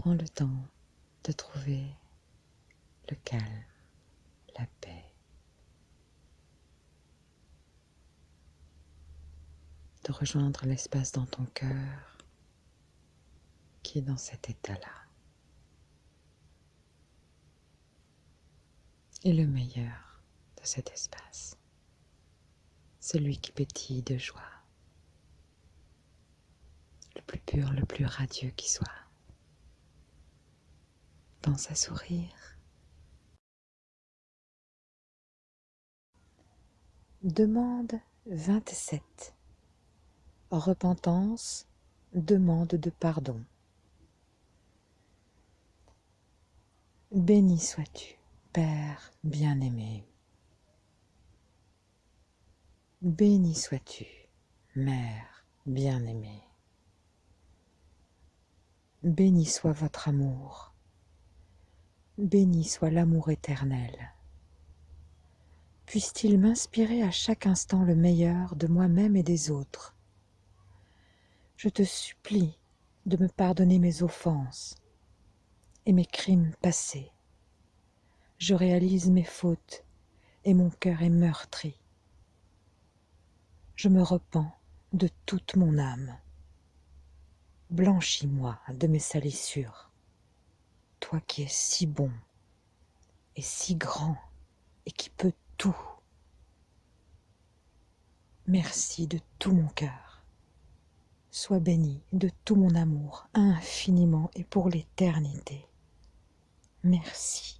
Prends le temps de trouver le calme, la paix. De rejoindre l'espace dans ton cœur qui est dans cet état-là. Et le meilleur de cet espace, celui qui pétille de joie, le plus pur, le plus radieux qui soit. À sourire. Demande 27. Repentance, demande de pardon. Béni sois-tu, Père bien-aimé. Béni sois-tu, Mère bien-aimée. Béni soit votre amour. Béni soit l'amour éternel. Puisse-t-il m'inspirer à chaque instant le meilleur de moi-même et des autres. Je te supplie de me pardonner mes offenses et mes crimes passés. Je réalise mes fautes et mon cœur est meurtri. Je me repens de toute mon âme. Blanchis-moi de mes salissures, toi qui es si bon et si grand et qui peux tout. Merci de tout mon cœur. Sois béni de tout mon amour, infiniment et pour l'éternité. Merci.